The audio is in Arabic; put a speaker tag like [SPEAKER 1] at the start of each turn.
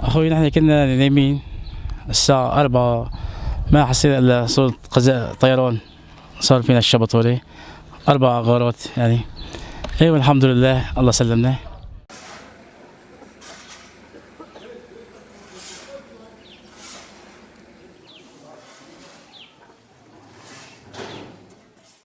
[SPEAKER 1] أخوي نحن كنا نايمين الساعة أربعة. ما حسينا إلا صوت قزاء طيران صار فينا الشبط هولي أربع غارات يعني. أيوة الحمد لله. الله سلمنا.